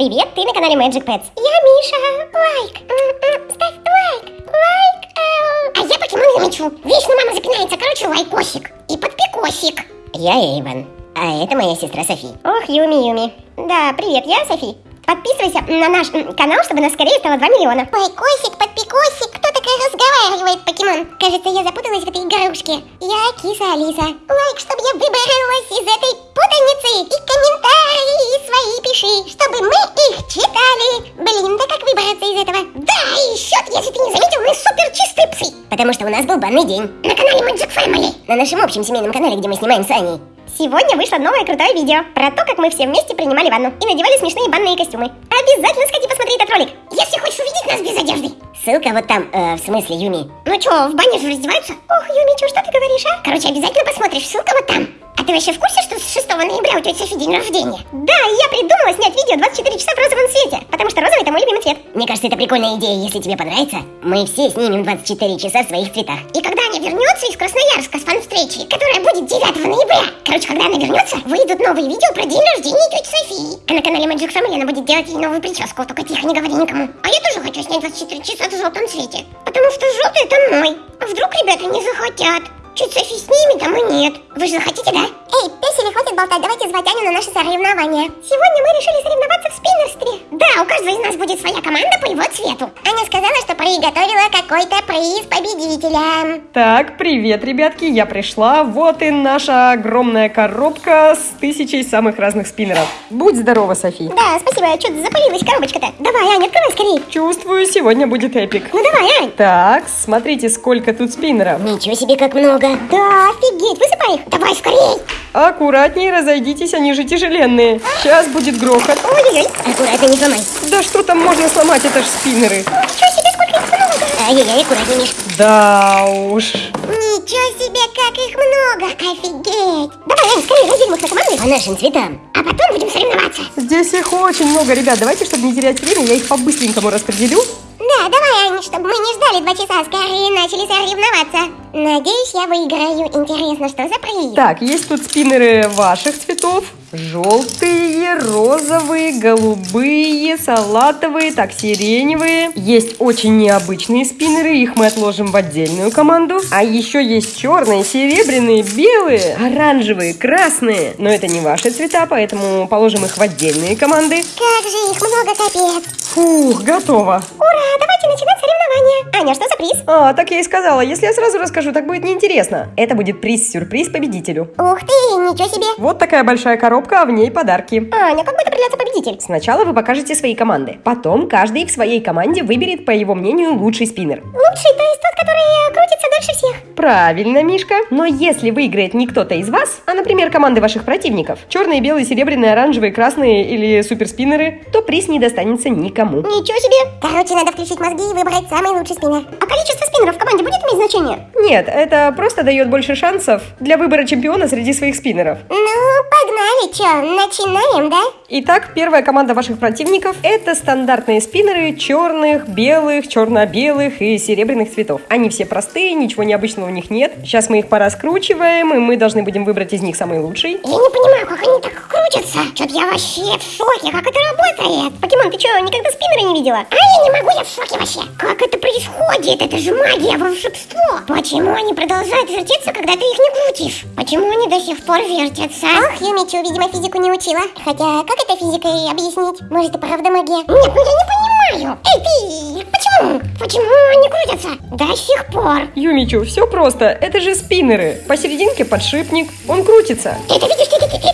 Привет, ты на канале Magic Pets. Я Миша. Лайк. М-м, Ставь лайк. Лайк. ау. А я покемон замечу. Вечно мама запинается. Короче, лайкосик. И подпикосик. Я Эйвен. А это моя сестра Софи. Ох, Юми, Юми. Да, привет, я Софи. Подписывайся на наш канал, чтобы нас скорее стало 2 миллиона. Лайкосик, подпикосик. Кто такая разговаривает, покемон? Кажется, я запуталась в этой игрушке. Я киса Алиса. Лайк, чтобы я выбралась из этой путаницы. И комментарии свои пиши, чтобы мы их читали. Блин, да как выбраться из этого? Да, и ещё, если ты не заметил, мы супер чистые псы. Потому что у нас был банный день. На канале Magic Family. На нашем общем семейном канале, где мы снимаем с Аней. Сегодня вышло новое крутое видео про то, как мы все вместе принимали ванну и надевали смешные банные костюмы. Обязательно сходи посмотри этот ролик, если хочешь увидеть нас без одежды. Ссылка вот там, э, в смысле, Юми. Ну чё, в бане же раздеваются? Ох, Юми, чё, что ты говоришь, а? Короче, обязательно посмотришь, ссылка вот там. Ты вообще в курсе, что с 6 ноября у тети Софи день рождения? Да, и я придумала снять видео 24 часа в розовом цвете, потому что розовый это мой любимый цвет. Мне кажется, это прикольная идея, если тебе понравится. Мы все снимем 24 часа в своих цветах. И когда она вернется из Красноярска с фан-встречи, которая будет 9 ноября, короче, когда она вернется, выйдут новые видео про день рождения тети Софии. А на канале Magic Family она будет делать ей новую прическу, только тихо, не говори никому. А я тоже хочу снять 24 часа в желтом цвете, потому что желтый это мой. А вдруг ребята не захотят? Чуть Софи снимет, а мы нет. Вы же захотите, да? Эй, песели, хватит болтать, давайте звать Аню на наше соревнование. Сегодня мы решили соревноваться в спиннерстве. Да, у каждого из нас будет своя команда по его цвету. Аня сказала, что приготовила какой-то приз победителям. Так, привет, ребятки, я пришла. Вот и наша огромная коробка с тысячей самых разных спиннеров. Будь здорова, Софи. Да, спасибо, что-то запылилась коробочка-то. Давай, Аня, открывай скорее. Чувствую, сегодня будет эпик. Ну давай, Ань. Так, смотрите, сколько тут спиннеров. Ничего себе, как много. Да, офигеть, высыпай их. Давай скорее. Аккуратнее разойдитесь, они же тяжеленные. Сейчас будет грохот. Ой-ой-ой, аккуратно, не сломай. Да что там можно сломать, это ж спиннеры. Ничего себе, сколько их много. Ай-яй-яй, аккуратнее. Да уж. Ничего себе, как их много! Офигеть! Давай, Ань, скорее разделим их на команды по нашим цветам, а потом будем соревноваться. Здесь их очень много, ребят. Давайте, чтобы не терять время, я их по-быстренькому распределю. Да, давай, Ань, чтобы мы не ждали два часа, скорее начали соревноваться. Надеюсь, я выиграю. Интересно, что за приз? Так, есть тут спиннеры ваших цветов. Желтые, розовые, голубые, салатовые, так, сиреневые. Есть очень необычные спиннеры, их мы отложим в отдельную команду. А еще есть черные, серебряные, белые, оранжевые, красные. Но это не ваши цвета, поэтому положим их в отдельные команды. Как же их много, капец. Фух, готово. Аня, что за приз? А, так я и сказала, если я сразу расскажу, так будет неинтересно. Это будет приз-сюрприз победителю. Ух ты, ничего себе. Вот такая большая коробка, а в ней подарки. Аня, как будет определяться победитель? Сначала вы покажете свои команды. Потом каждый в своей команде выберет, по его мнению, лучший спиннер. Лучший, то есть тот, который э, крутится дольше всех. Правильно, Мишка. Но если выиграет не кто-то из вас, а, например, команды ваших противников, черные, белые, серебряные, оранжевые, красные или суперспиннеры, то приз не достанется никому. Ничего себе. Короче, надо включить мозги и выбрать самый лучший спиннер. А количество спиннеров в команде будет иметь значение? Нет, это просто дает больше шансов для выбора чемпиона среди своих спиннеров. Ну, погнали, чё, начинаем, да? Итак, первая команда ваших противников – это стандартные спиннеры черных, белых, черно-белых и серебряных цветов. Они все простые, ничего необычного в них нет. Сейчас мы их пораскручиваем, и мы должны будем выбрать из них самый лучший. Я не понимаю, как они так крутятся. Что-то я вообще в шоке, как это работает. Покемон, ты что, никогда спиннера не видела? А я не могу, я в шоке вообще. Как это происходит? Это же магия, волшебство. Почему они продолжают вертеться, когда ты их не крутишь? Почему они до сих пор вертятся? Ох, Юмичу, видимо, физику не учила. Хотя, как это физикой объяснить? Может, и правда магия? Нет, ну я не понимаю. Эй, ты, почему? Почему они крутятся? До сих пор. Юмичу, все просто. Это же спиннеры. Посерединке подшипник. Он крутится. Ты это видишь, ты, ты, ты, ты?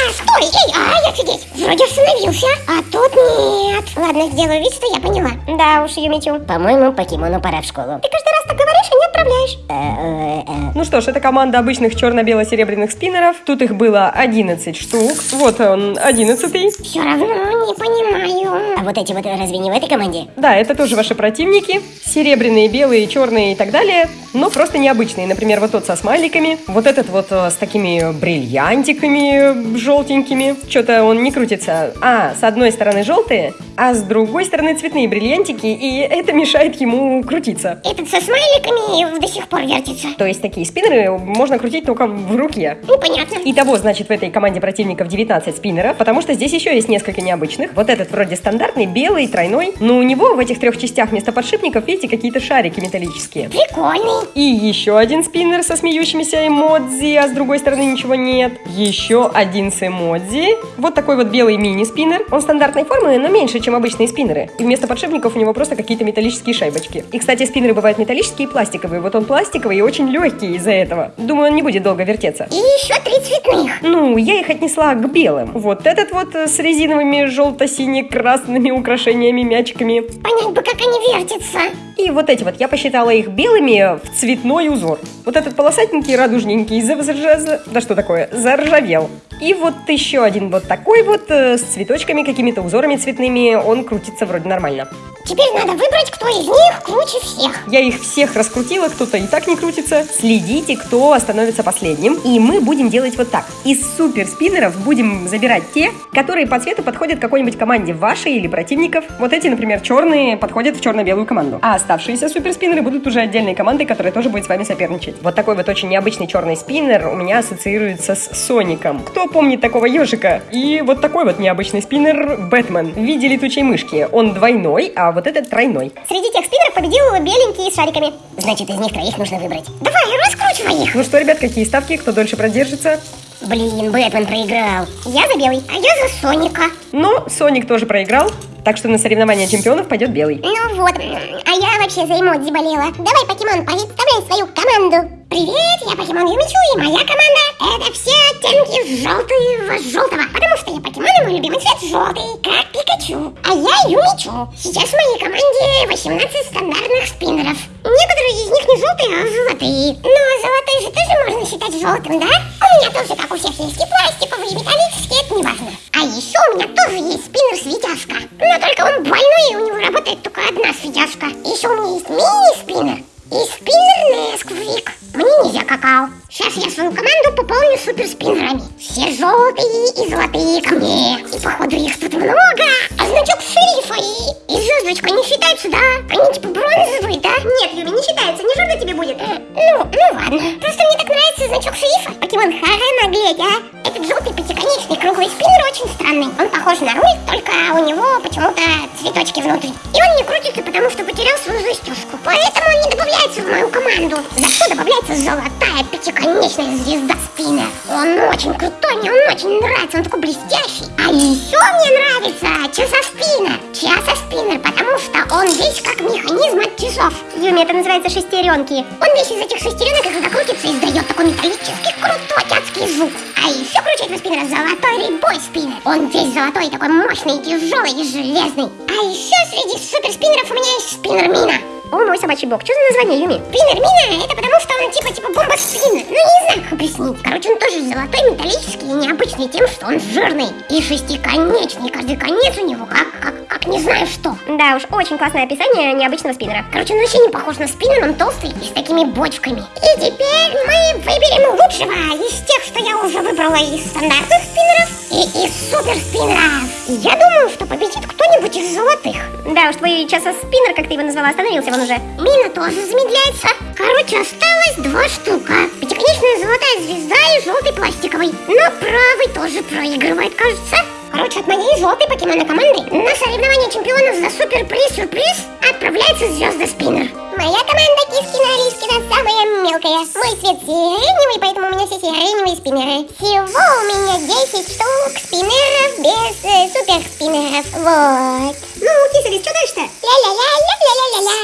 А, стой, эй, ай, офигеть. Вроде остановился, а тут нет. Ладно, сделаю вид, что я поняла. Да уж, Юмичу. По-моему, покемону пора в школу. Ты каждый раз так говоришь и не отправляешь. Э, Ну что ж, это команда обычных черно-бело-серебряных спиннеров. Тут их было 11 штук. Вот он, 11 Все равно не понимаю. А вот эти вот разве не в этой команде? Да, это тоже ваши противники. Серебряные, белые, черные и так далее. Но просто необычные. Например, вот тот со смайликами. Вот этот вот э, с такими бриллиантиками желтенькими. Что-то он не крутится. А, с одной стороны желтые, а с другой стороны цветные бриллиантики, и это мешает ему крутиться. Этот со смайликами до сих пор вертится. То есть такие спиннеры можно крутить только в руке. Ну, понятно. Итого, значит, в этой команде противников 19 спиннеров, потому что здесь еще есть несколько необычных. Вот этот вроде стандартный, белый, тройной, но у него в этих трех частях вместо подшипников, видите, какие-то шарики металлические. Прикольный. И еще один спиннер со смеющимися эмодзи, а с другой стороны ничего нет. Еще один с эмодзи. Вот такой вот белый мини-спиннер. Он стандартной формы, но меньше, чем обычные спиннеры. И вместо подшипников у него просто какие-то металлические шайбочки. И, кстати, спиннеры бывают металлические и пластиковые. Вот он пластиковый и очень легкий из-за этого. Думаю, он не будет долго вертеться. И еще три цветных. Ну, я их отнесла к белым. Вот этот вот э, с резиновыми желто-сине-красными украшениями, мячиками. Понять бы, как они вертятся. И вот эти вот, я посчитала их белыми в цветной узор. Вот этот полосатенький, радужненький, заржа... да что такое, заржавел. И вот еще один вот такой вот, э, с цветочками, какими-то узорами цветными, он крутится вроде нормально. Теперь надо выбрать, кто из них круче всех. Я их всех раскрутила, кто-то и так не крутится. Следите, кто остановится последним. И мы будем делать вот так. Из супер спиннеров будем забирать те, которые по цвету подходят какой-нибудь команде вашей или противников. Вот эти, например, черные подходят в черно-белую команду. А оставшиеся супер спиннеры будут уже отдельной командой, которая тоже будет с вами соперничать. Вот такой вот очень необычный черный спиннер у меня ассоциируется с Соником. Кто помнит такого ежика? И вот такой вот необычный спиннер Бэтмен в виде летучей мышки. Он двойной, а вот этот тройной. Среди тех спиннеров победил беленький с шариками. Значит, из них троих нужно выбрать. Давай, раскручивай их. Ну что, ребят, какие ставки? Кто дольше продержится? Блин, Бэтмен проиграл. Я за белый, а я за Соника. Но Соник тоже проиграл, так что на соревнования чемпионов пойдет белый. Ну вот, а я вообще за эмодзи болела. Давай, покемон, представляй свою команду. Привет, я покемон Юмичу, и моя команда это все оттенки желтого желтого. Потому что я покемон, и мой любимый цвет желтый, как Пикачу. А я Юмичу. Сейчас в моей команде 18 стандартных спиннеров. Некоторые из них не желтые, а золотые. Но золотые же тоже можно считать желтым, да? У меня тоже, как у всех, есть и пластиковые, и металлические, это не важно. А еще очень крутой, мне он очень нравится, он такой блестящий. А еще мне нравится часоспиннер. Часоспиннер, потому что он весь как механизм от часов. Юми, это называется шестеренки. Он весь из этих шестеренок, когда крутится, издает такой металлический крутой адский звук. А еще круче этого спиннера золотой рейбой спиннер. Он весь золотой, такой мощный, тяжелый и железный. А еще среди суперспиннеров у меня есть спиннер Мина. О, мой собачий бог. Что за название, Юми? Спиннер Мина, это потому что он типа типа бомба спиннер. Ну, не знаю, как объяснить. Короче, он тоже золотой, металлический и необычный тем, что он жирный. И шестиконечный. Каждый конец у него как, как, как не знаю что. Да уж, очень классное описание необычного спиннера. Короче, он вообще не похож на спиннер, он толстый и с такими бочками. И теперь мы выберем лучшего из тех, что я уже выбрала из стандартных спиннеров и из супер спиннеров. Я думаю, что победит кто-нибудь из золотых. Да уж, твой часоспиннер, как ты его назвала, остановился вон уже. Мина тоже замедляется. Короче, осталось два штука. Пятиконечная золотая звезда и желтый пластиковый. Но правый тоже проигрывает, кажется. Короче, от моей желтой покемона команды на соревнование чемпионов за суперприз-сюрприз отправляется звезда Спиннер. Моя команда Кискина Лискина самая мелкая. Мой цвет сиреневый, поэтому у меня все сиреневые спиннеры. Всего у меня 10 штук спиннеров без э, супер спиннеров. Вот. Ну, Кисарис, что дальше-то? Ля-ля-ля-ля-ля-ля-ля-ля.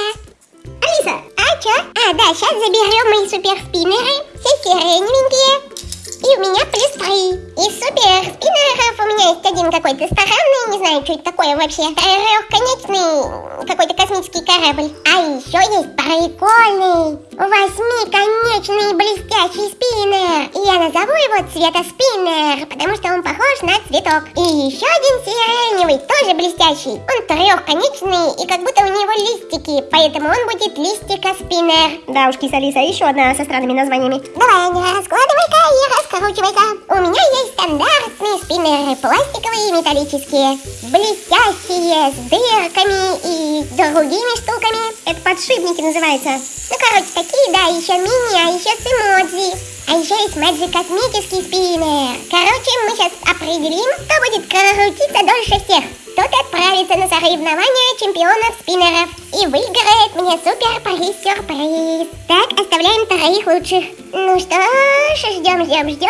Алиса, а чё? А, да, сейчас заберем мои супер спиннеры. Все сиреневенькие. И у меня плюс 3. И супер спиннеров у меня есть один какой-то странный, не знаю, что это такое вообще, трехконечный какой-то космический корабль. А еще есть прикольный восьмиконечный блестящий спиннер. И я назову его цвета спиннер, потому что он похож на цветок. И еще один сиреневый, тоже блестящий. Он трехконечный и как будто у него листики, поэтому он будет листика спиннер. Да уж, киса-лиса, еще одна со странными названиями. Давай, раскладывай-ка и раскручивайся. У меня есть стандартные спиннеры, пластиковые и металлические. Блестящие, с дырками и другими штуками. Это подшипники называется. Ну, короче, такие, да, еще мини, а еще с эмодзи. А еще есть Magic космический спиннер. Короче, мы сейчас определим, кто будет крутиться дольше всех. Тот отправится на соревнования чемпионов спиннеров и выиграет мне супер-приз-сюрприз. Так, оставляем троих лучших. Ну что ж, ждем, ждем, ждем.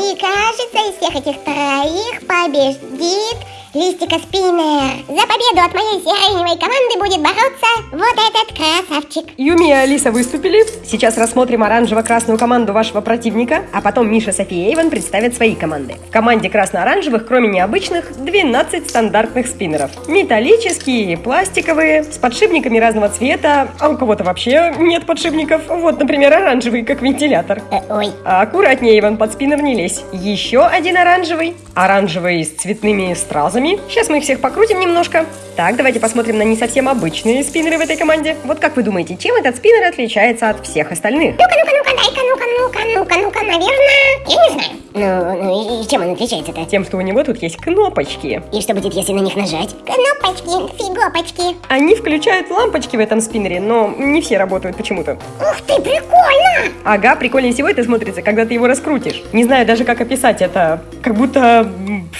И кажется, из всех этих троих победит Листика Спиннер. За победу от моей сиреневой команды будет бороться вот этот красавчик. Юми и Алиса выступили. Сейчас рассмотрим оранжево-красную команду вашего противника, а потом Миша, София и Эйвен представят свои команды. В команде красно-оранжевых, кроме необычных, 12 стандартных спиннеров. Металлические, пластиковые, с подшипниками разного цвета, а у кого-то вообще нет подшипников. Вот, например, оранжевый, как вентилятор. Э, ой, А аккуратнее, Иван, под спиннер не лезь. Еще один оранжевый. Оранжевый с цветными стразами. Сейчас мы их всех покрутим немножко. Так, давайте посмотрим на не совсем обычные спиннеры в этой команде. Вот как вы думаете, чем этот спиннер отличается от всех остальных? ну-ка, ну-ка, ну-ка, дай-ка, ну-ка, ну-ка, ну-ка, ну-ка, наверное, я не знаю. Ну, ну и чем он отличается-то? Тем, что у него тут есть кнопочки. И что будет, если на них нажать? Кнопочки, фигопочки. Они включают лампочки в этом спиннере, но не все работают почему-то. Ух ты, прикольно! Ага, прикольнее всего это смотрится, когда ты его раскрутишь. Не знаю даже, как описать это. Как будто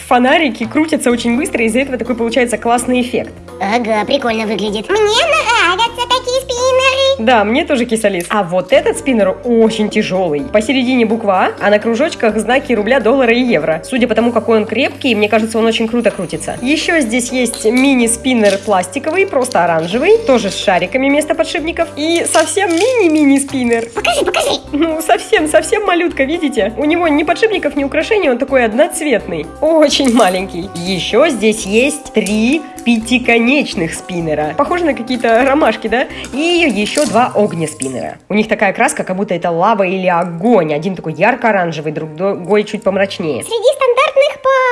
фонарики крутятся очень быстро, и из-за этого такой получается классный эффект. Ага, прикольно выглядит. Мне нравятся такие спиннеры. Да, мне тоже кисалис. А вот этот спиннер очень тяжелый. Посередине буква А, а на кружочках знаки рубля, доллара и евро. Судя по тому, какой он крепкий, мне кажется, он очень круто крутится. Еще здесь есть мини-спиннер пластиковый, просто оранжевый, тоже с шариками вместо подшипников. И совсем мини-мини спиннер. Покажи, покажи. Ну, совсем, совсем малютка, видите? У него ни подшипников, ни украшений, он такой одноцветный. Очень маленький. Еще здесь есть три пятиконечных спиннера. Похоже на какие-то ромашки, да? И еще два огнеспиннера. У них такая краска, как будто это лава или огонь. Один такой ярко-оранжевый, другой чуть помрачнее. Среди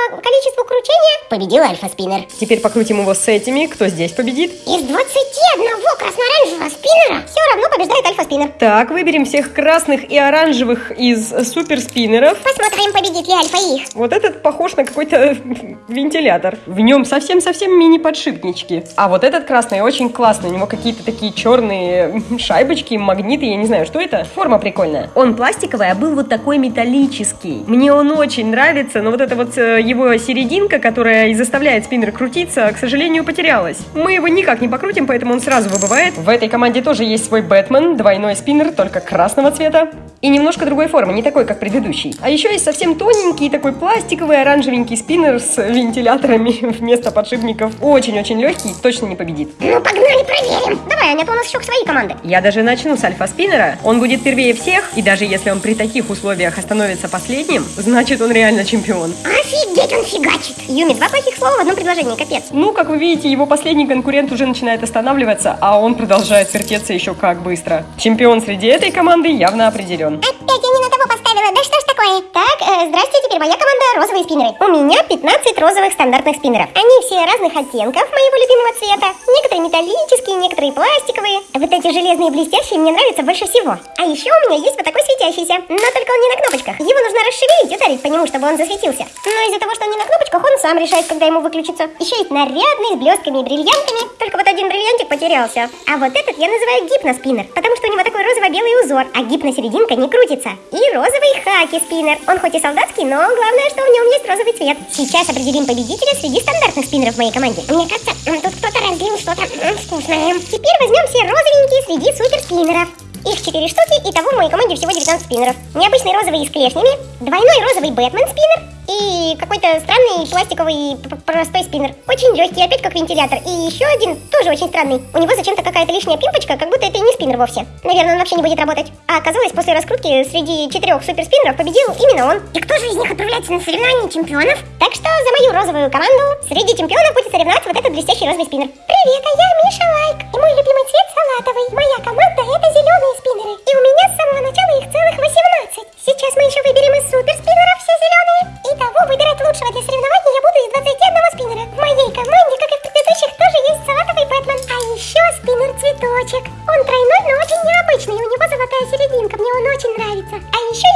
по количеству кручения победил альфа-спиннер. Теперь покрутим его с этими. Кто здесь победит? Из 21 красно-оранжевого спиннера все равно побеждает альфа-спиннер. Так, выберем всех красных и оранжевых из суперспиннеров. Посмотрим, победит ли альфа их. Вот этот похож на какой-то вентилятор. В нем совсем-совсем мини-подшипнички. А вот этот красный очень классный. У него какие-то такие черные шайбочки, магниты, я не знаю, что это. Форма прикольная. Он пластиковый, а был вот такой металлический. Мне он очень нравится, но вот эта вот э, его серединка, которая и заставляет спиннер крутиться, к сожалению, потерялась. Мы его никак не покрутим, поэтому он сразу выбывает. В этой команде тоже есть свой Бэтмен, двойной спиннер, только красного цвета. И немножко другой формы, не такой, как предыдущий. А еще есть совсем тоненький, такой пластиковый, оранжевенький спиннер с вентиляторами вместо подшипников. Очень-очень легкий, точно не победит. Ну, погнали, проверим. Давай, Аня, а то у нас еще свои команды. Я даже начну с альфа-спиннера. Он будет первее всех, и даже если он при таких условиях остановится последним, значит он реально чемпион. Офигеть, он фигачит. Юми, два плохих слова в одном предложении, капец. Ну, как вы видите, его последний конкурент уже начинает останавливаться, а он продолжает вертеться еще как быстро. Чемпион среди этой команды явно определен. Опять не на того поставила, да что ж такое? Так, э, здрасте, теперь моя команда розовые спиннеры. У меня 15 розовых стандартных спиннеров. Они все разных оттенков моего любимого цвета. Некоторые металлические, некоторые пластиковые. Вот эти железные блестящие мне нравятся больше всего. А еще у меня есть вот такой светящийся. Но только он не на кнопочках. Его нужно расшевелить ударить по нему, чтобы он засветился. Но из-за того, что он не на кнопочках, он сам решает, когда ему выключиться. Еще есть нарядный, с блестками и бриллиантами. Только вот один бриллиантик потерялся. А вот этот я называю гипноспиннер, потому что у него такой розово-белый узор, а гипносерединка не крутится. И розовый хаки-спиннер. Он хоть и солдатский, но главное, что в нем есть розовый цвет. Сейчас определим победителя среди стандартных спиннеров в моей команде. Мне кажется, тут кто-то разлил что-то вкусное. Теперь возьмем все розовенькие среди суперспиннеров. Их 4 штуки, и того в моей команде всего 19 спиннеров. Необычный розовый с клешнями, двойной розовый Бэтмен спиннер и какой-то странный пластиковый простой спиннер. Очень легкий, опять как вентилятор. И еще один, тоже очень странный. У него зачем-то какая-то лишняя пимпочка, как будто это и не спиннер вовсе. Наверное, он вообще не будет работать. А оказалось, после раскрутки среди четырех суперспиннеров победил именно он. И кто же из них отправляется на соревнования чемпионов? Так что за мою розовую команду среди чемпионов будет соревноваться вот этот блестящий розовый спиннер. Привет, а я Миша Лайк. И мой любимый цвет салатовый. Моя команда это зеленые спиннеры. И у меня с самого начала их целых 18. Сейчас мы еще выберем из суперспиннеров все зеленые. И того выбирать лучшего для соревнований я буду из 21 спиннера. В моей команде, как и в предыдущих, тоже есть салатовый Бэтмен. А еще спиннер цветочек. Он тройной, но очень необычный. У него золотая серединка. Мне он очень нравится. А еще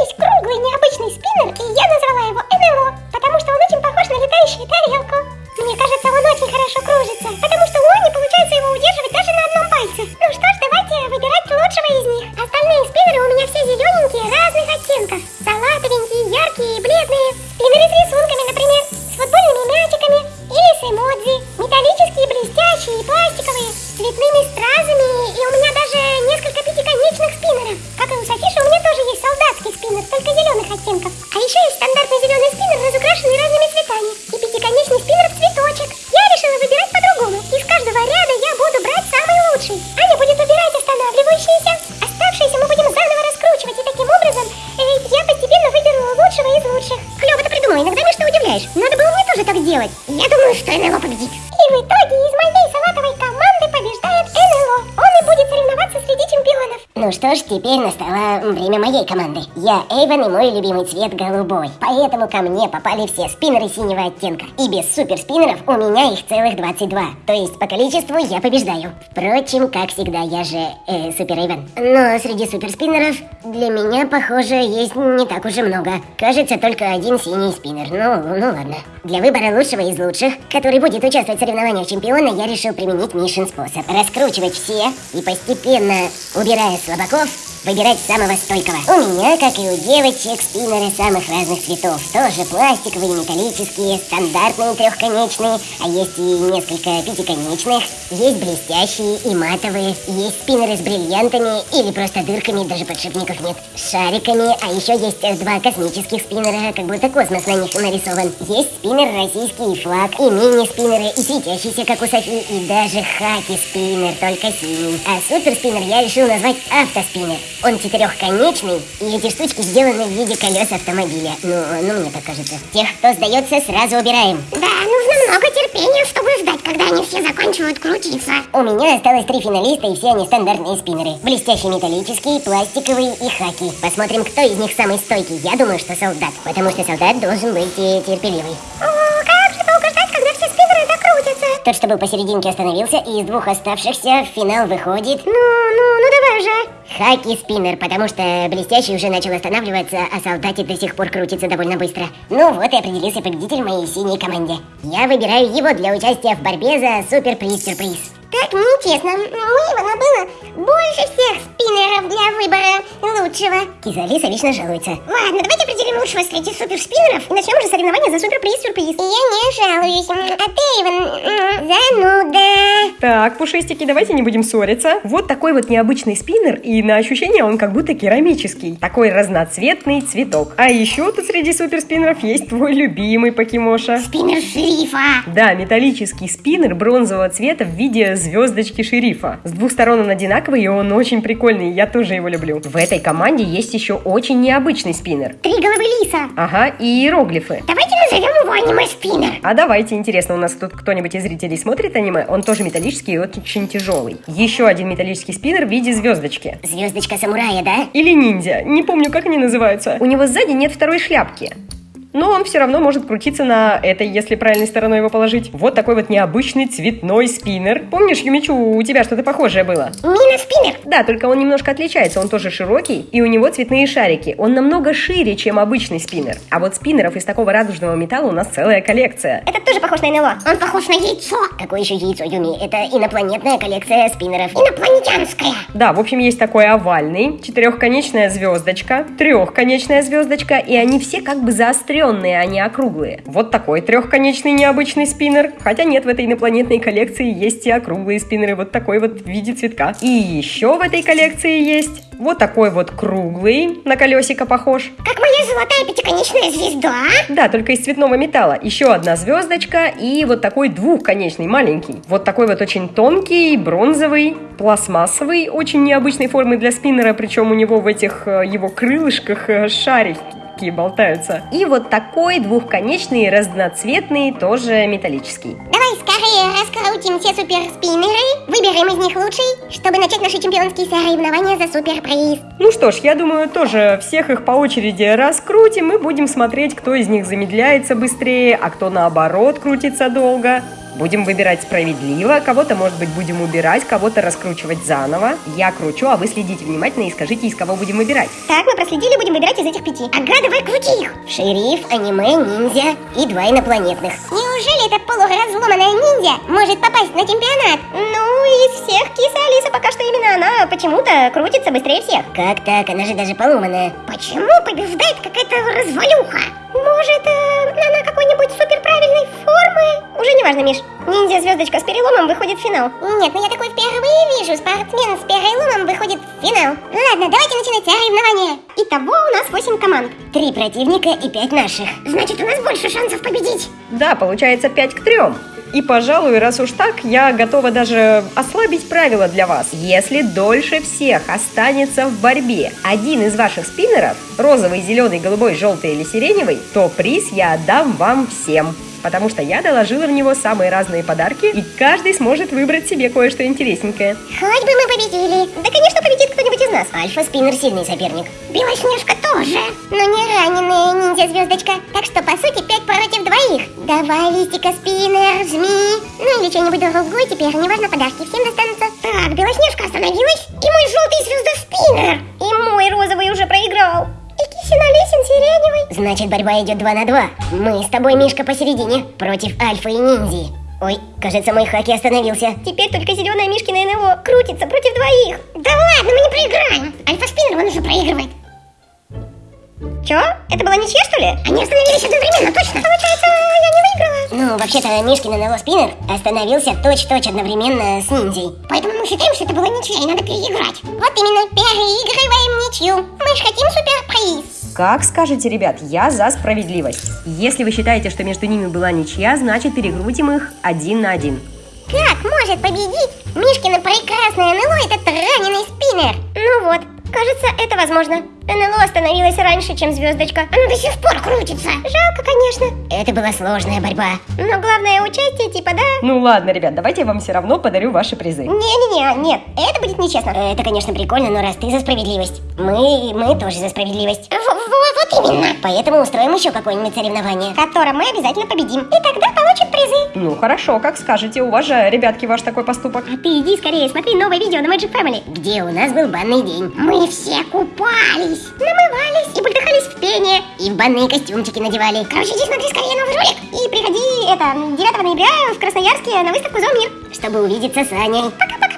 сделать. Я думаю, что НЛО победит. Что ж, теперь настало время моей команды. Я Эйвен и мой любимый цвет голубой. Поэтому ко мне попали все спиннеры синего оттенка. И без суперспиннеров у меня их целых 22. То есть по количеству я побеждаю. Впрочем, как всегда, я же э, супер Эйвен. Но среди суперспиннеров для меня, похоже, есть не так уж и много. Кажется, только один синий спиннер. Ну, ну ладно. Для выбора лучшего из лучших, который будет участвовать в соревнованиях чемпиона, я решил применить Мишин способ. Раскручивать все и постепенно, убирая 大哥 выбирать самого стойкого. У меня, как и у девочек, спиннеры самых разных цветов. Тоже пластиковые, металлические, стандартные трехконечные, а есть и несколько пятиконечных. Есть блестящие и матовые. Есть спиннеры с бриллиантами или просто дырками, даже подшипников нет. Шариками, а еще есть два космических спиннера, как будто космос на них нарисован. Есть спиннер российский флаг, и мини-спиннеры, и светящийся, как у Софи, и даже хаки-спиннер, только синий. А супер-спиннер я решил назвать автоспиннер. Он четырехконечный, и эти штучки сделаны в виде колес автомобиля. Ну, ну, мне так кажется. Тех, кто сдается, сразу убираем. Да, нужно много терпения, чтобы ждать, когда они все закончивают крутиться. У меня осталось три финалиста, и все они стандартные спиннеры. Блестящий металлический, пластиковый и хаки. Посмотрим, кто из них самый стойкий. Я думаю, что солдат, потому что солдат должен быть э, терпеливый. О, как же долго ждать, когда все спиннеры докрутятся. Тот, что был посерединке, остановился, и из двух оставшихся в финал выходит... Ну, ну, ну давай уже. Хаки спиннер, потому что блестящий уже начал останавливаться, а солдатик до сих пор крутится довольно быстро. Ну вот и определился победитель моей синей команде. Я выбираю его для участия в борьбе за супер-приз-сюрприз. Так нечестно. У Ивана было больше всех спиннеров для выбора лучшего. Кизалиса вечно жалуется. Ладно, давайте определим лучшего среди суперспиннеров и начнем уже соревнования за суперприз-сюрприз. Я не жалуюсь. А ты, Иван, зануда. Так, пушистики, давайте не будем ссориться. Вот такой вот необычный спиннер, и на ощущение он как будто керамический. Такой разноцветный цветок. А еще тут среди суперспиннеров есть твой любимый покемоша. Спиннер шерифа. Да, металлический спиннер бронзового цвета в виде звездочки шерифа. С двух сторон он одинаковый, и он очень прикольный, я тоже его люблю. В этой команде есть еще очень необычный спиннер. Три головы лиса. Ага, и иероглифы. Давайте назовем его аниме-спиннер. А давайте, интересно, у нас тут кто-нибудь из зрителей смотрит аниме? Он тоже металлический и очень тяжелый. Еще один металлический спиннер в виде звездочки. Звездочка самурая, да? Или ниндзя, не помню, как они называются. У него сзади нет второй шляпки. Но он все равно может крутиться на этой, если правильной стороной его положить. Вот такой вот необычный цветной спиннер. Помнишь, Юмичу, у тебя что-то похожее было? Мина-спиннер. Да, только он немножко отличается. Он тоже широкий, и у него цветные шарики. Он намного шире, чем обычный спиннер. А вот спиннеров из такого радужного металла у нас целая коллекция. Этот тоже похож на НЛО. Он похож на яйцо. Какое еще яйцо, Юми? Это инопланетная коллекция спиннеров. Инопланетянская. Да, в общем, есть такой овальный, четырехконечная звездочка, трехконечная звездочка, и они все как бы заостренные, а не округлые. Вот такой трехконечный необычный спиннер. Хотя нет, в этой инопланетной коллекции есть и округлые спиннеры, вот такой вот в виде цветка. И еще в этой коллекции есть вот такой вот круглый, на колесико похож. Как моя золотая пятиконечная звезда. Да, только из цветного металла. Еще одна звездочка и вот такой двухконечный, маленький. Вот такой вот очень тонкий, бронзовый, пластмассовый, очень необычной формы для спиннера, причем у него в этих э, его крылышках э, шарики болтаются. И вот такой двухконечный, разноцветный, тоже металлический. Давай скорее раскрутим все суперспиннеры, выберем из них лучший, чтобы начать наши чемпионские соревнования за суперприз. Ну что ж, я думаю, тоже всех их по очереди раскрутим и будем смотреть, кто из них замедляется быстрее, а кто наоборот крутится долго. Будем выбирать справедливо, кого-то, может быть, будем убирать, кого-то раскручивать заново. Я кручу, а вы следите внимательно и скажите, из кого будем выбирать. Так, мы проследили, будем выбирать из этих пяти. Ага, давай крути их. Шериф, аниме, ниндзя и два инопланетных. Неужели эта полуразломанная ниндзя может попасть на чемпионат? Ну, из всех киса Алиса пока что именно она почему-то крутится быстрее всех. Как так? Она же даже поломанная. Почему побеждает какая-то развалюха? Может, э, она какой-нибудь суперправильной формы? Уже не важно, Миш. Ниндзя-звездочка с переломом выходит в финал. Нет, ну я такой впервые вижу. Спортсмен с переломом выходит в финал. Ладно, давайте начинать соревнования. Итого у нас 8 команд. Три противника и пять наших. Значит, у нас больше шансов победить. Да, получается 5 к 3. И, пожалуй, раз уж так, я готова даже ослабить правила для вас. Если дольше всех останется в борьбе один из ваших спиннеров, розовый, зеленый, голубой, желтый или сиреневый, то приз я отдам вам всем. Потому что я доложила в него самые разные подарки, и каждый сможет выбрать себе кое-что интересненькое. Хоть бы мы победили. Да, конечно, победит кто-нибудь из нас. Альфа-спиннер сильный соперник. Белоснежка тоже. Но не раненая ниндзя-звездочка. Так что, по сути, пять против двоих. Давай, листика, спиннер, жми. Ну или что-нибудь другое теперь. Неважно, подарки всем достанутся. Так, Белоснежка остановилась. И мой желтый звезда-спиннер. И мой розовый уже проиграл. Лесин сиреневый. Значит, борьба идет 2 на 2. Мы с тобой, Мишка, посередине, против Альфа и Ниндзи. Ой, кажется, мой хаки остановился. Теперь только зеленая Мишкина НЛО крутится против двоих. Да ладно, мы не проиграем. Альфа-спиннер, он уже проигрывает. Чё? Это была ничья, что ли? Они остановились одновременно, точно? Получается, я не выиграла. Ну, вообще-то, Мишкин НЛО спиннер остановился точь-точь одновременно с ниндзей. Поэтому мы считаем, что это была ничья, и надо переиграть. Вот именно, переигрываем ничью. Мы же хотим суперприз. Как скажете, ребят, я за справедливость. Если вы считаете, что между ними была ничья, значит перекрутим их один на один. Как может победить Мишкина прекрасное НЛО этот раненый спиннер? Ну вот, кажется, это возможно. НЛО остановилась раньше, чем звездочка. Оно до сих пор крутится. Жалко, конечно. Это была сложная борьба. Но главное участие, типа, да? Ну ладно, ребят, давайте я вам все равно подарю ваши призы. Не-не-не, нет, это будет нечестно. Это, конечно, прикольно, но раз ты за справедливость, мы, мы тоже за справедливость. В- в- вот именно. Поэтому устроим еще какое-нибудь соревнование. В котором мы обязательно победим. И тогда получим призы. Ну хорошо, как скажете, уважаю, ребятки, ваш такой поступок. А ты иди скорее, смотри новое видео на Magic Family. Где у нас был банный день. Мы все купались, намывались и бултыхались в пене. И в банные костюмчики надевали. Короче, иди смотри скорее новый ролик. И приходи, это, 9 ноября в Красноярске на выставку «Зоомир». Чтобы увидеться с Аней. Пока!